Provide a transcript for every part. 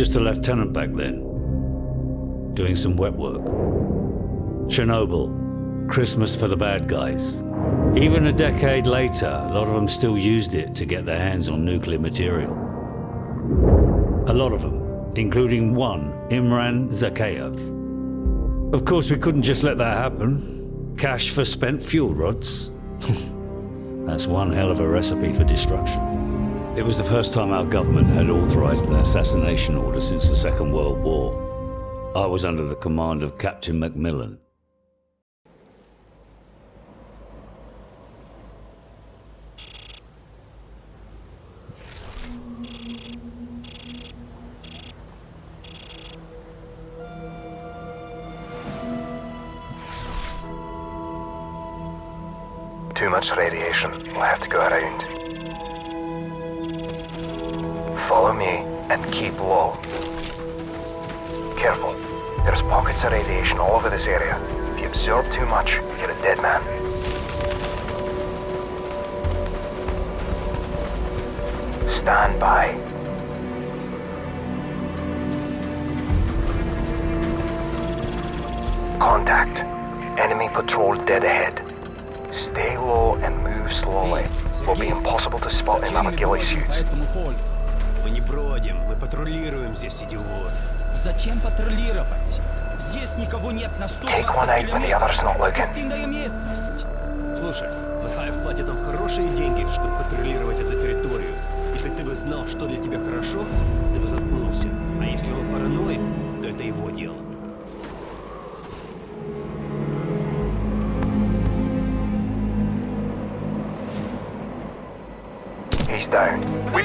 just a lieutenant back then, doing some wet work. Chernobyl, Christmas for the bad guys. Even a decade later, a lot of them still used it to get their hands on nuclear material. A lot of them, including one, Imran Zakhaev. Of course, we couldn't just let that happen. Cash for spent fuel rods. That's one hell of a recipe for destruction. It was the first time our government had authorized an assassination order since the Second World War. I was under the command of Captain Macmillan. Too much radiation. We'll have to go around. Follow me and keep low. Careful. There's pockets of radiation all over this area. If you absorb too much, you're a dead man. Stand by. Contact. Enemy patrol dead ahead. Stay low and move slowly. Will be impossible to spot in our ghillie suits. Мы не бродим, мы патрулируем здесь, идиот. Зачем патрулировать? Здесь никого нет на 100 Take one out when the other's not looking. Пустынная местность. Слушай, Захаев платит нам хорошие деньги, чтобы патрулировать эту территорию. Если ты бы знал, что для тебя хорошо, ты бы заткнулся. А если он параноик, то это его дело.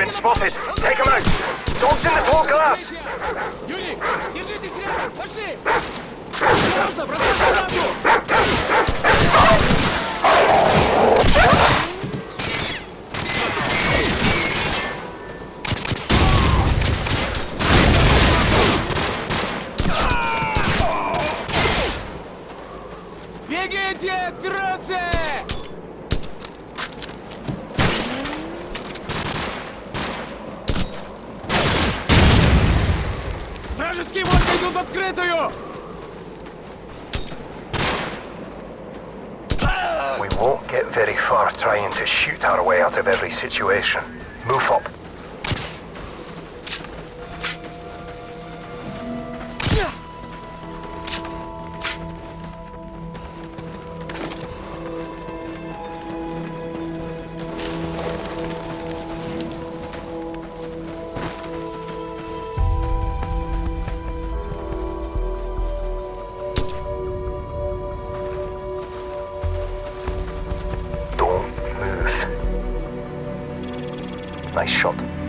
been spotted. Take him out. Dogs in the tall glass. Юрий, держитесь рядом, пошли! Осторожно, бросай гранату! Situation. Move up.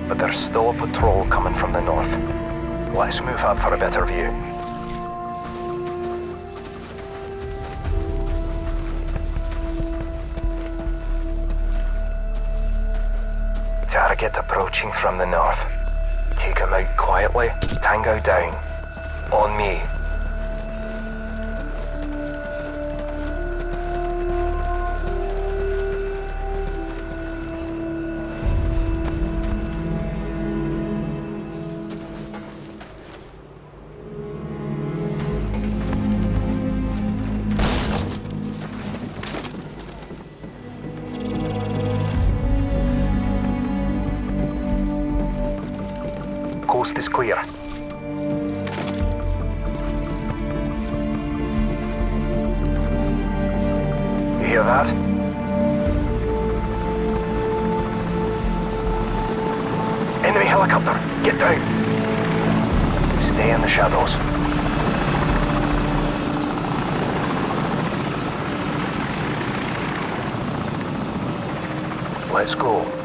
But there's still a patrol coming from the north. Let's move up for a better view. Target approaching from the north. Take him out quietly. Tango down. On me. Coast is clear. You hear that? Enemy helicopter! Get down! Stay in the shadows. Let's go.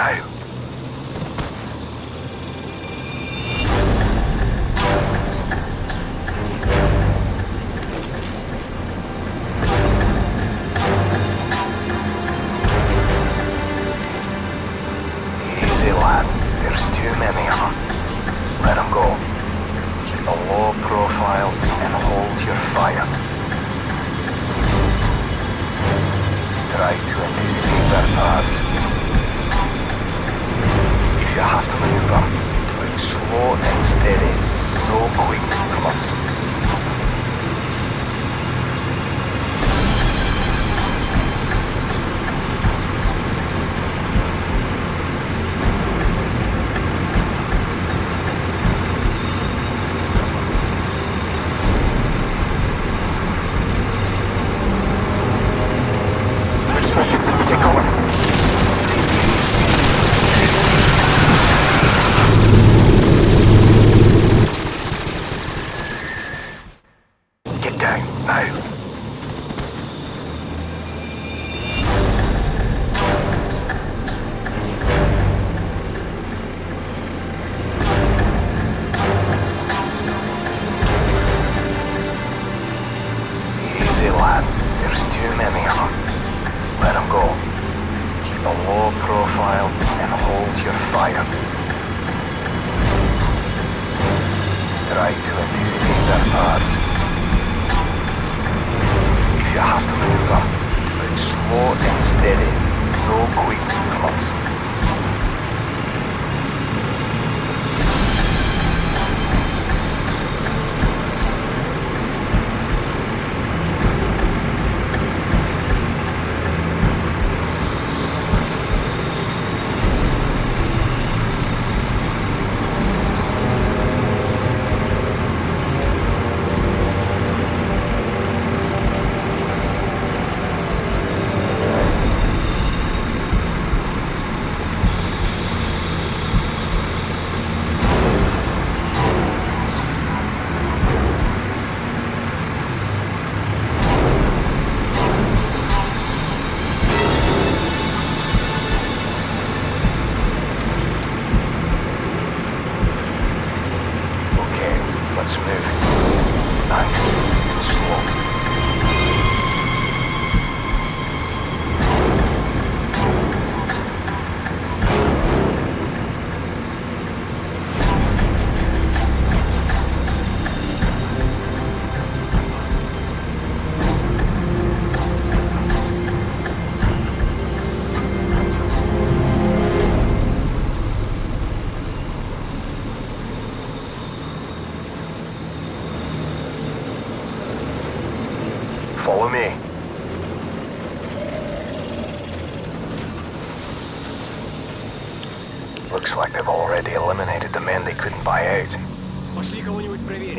now. There's too many of them. Let them go. Keep a low profile and hold your fire. Try to anticipate their paths you have to maneuver. Doing slow and steady. No quick cuts. There's too many of them. Let them go. Keep a low profile and hold your fire. Try to anticipate their paths. If you have to maneuver, do it slow and steady. No quick movements.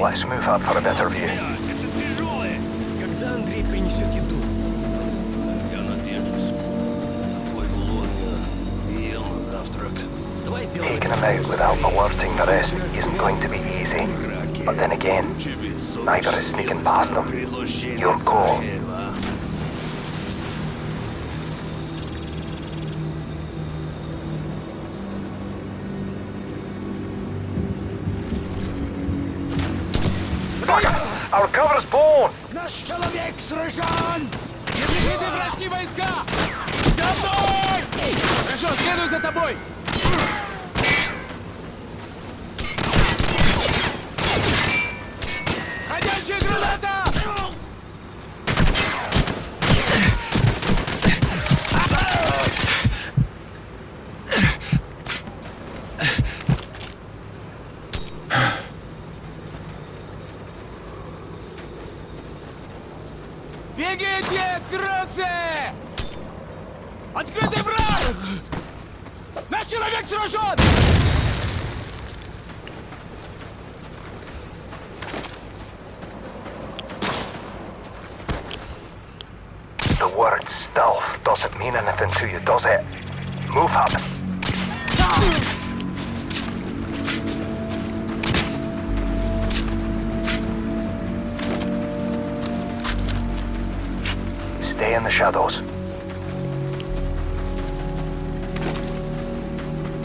Let's move up for a better view. Taking him out without alerting the rest isn't going to be easy. But then again, neither is sneaking past them. You're cool. Наш человек сражен! Не виды вражьи войска! За мной! Хорошо, следуй за тобой! Ходячая граната! Бегите, крысы! Открытый враг! Наш человек сражен! The word stealth doesn't mean anything to you, does it? Move up. Stay in the shadows.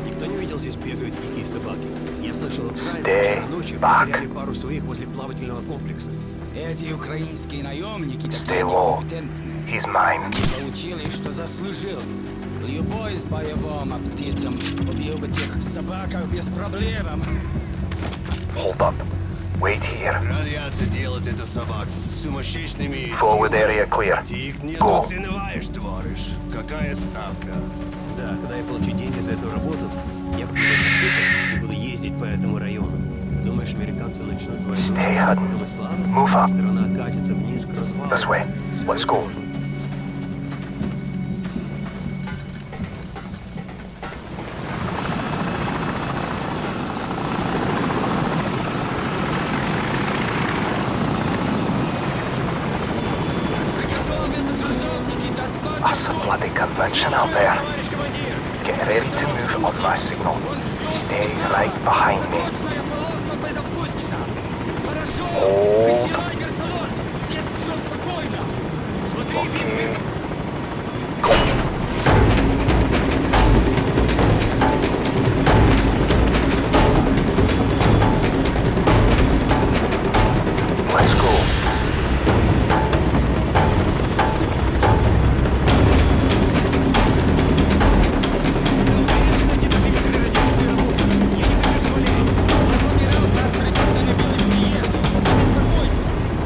Никто не видел, здесь бегают дикие собаки. Я слышал, вчера ночью потеряли пару своих возле плавательного комплекса. Эти украинские наемники Stay такие low. некомпетентные. He's mine. Получили, что заслужил. Любой с боевым птицам убил бы тех собаках без проблем. Hold up. Wait here. Радиация делает это собак с сумасшедшими... Forward area clear. Ты их Go. недооцениваешь, товарищ. Какая ставка? Да, когда я получу деньги за эту работу, я куплю мотоцикл и буду ездить по этому району. Думаешь, американцы начнут войну с Stay hidden. Бангкоком и Славой? Move up. Страна катится вниз к развалу. This way. Let's go.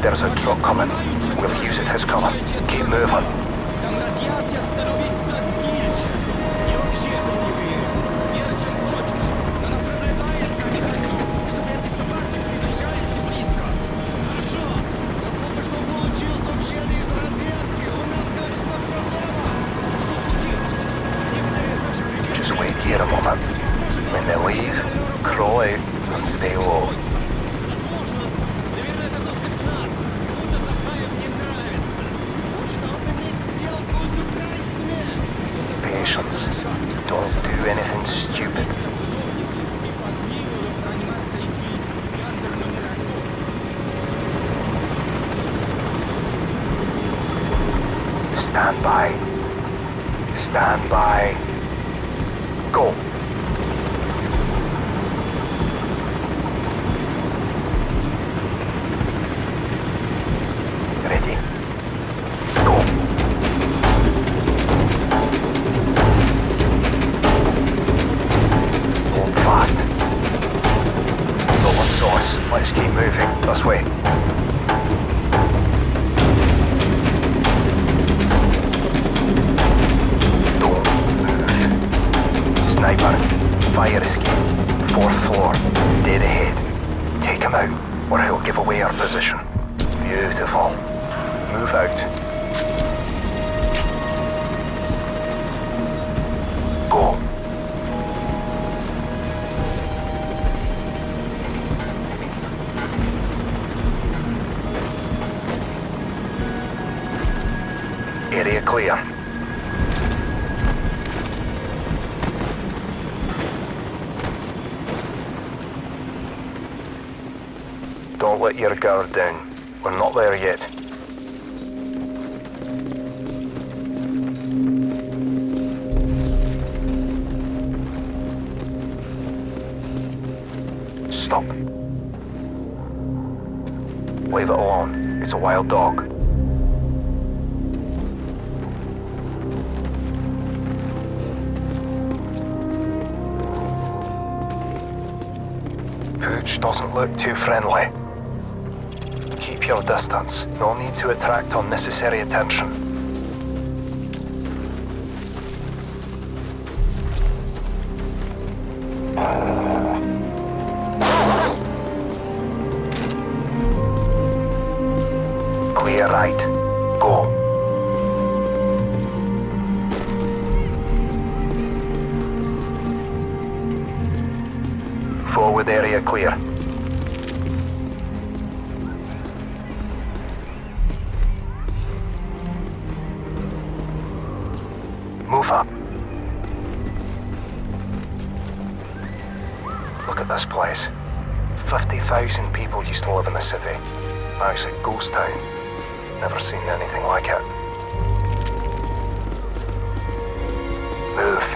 There's a truck coming. We'll use it as cover. Keep moving. Just wait here a moment. When they leave, crawl out and stay low. Your guard down. We're not there yet. Stop. Leave it alone. It's a wild dog. Pooch doesn't look too friendly. Your distance. No need to attract unnecessary attention. Clear right. Go. Forward area clear. Look at this place. 50,000 people used to live in the city. Now it's a ghost town. Never seen anything like it. Move.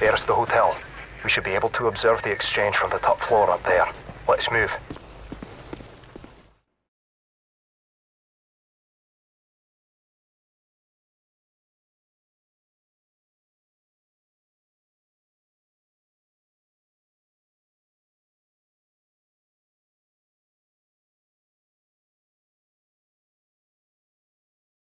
There's the hotel. We should be able to observe the exchange from the top floor up there. Let's move.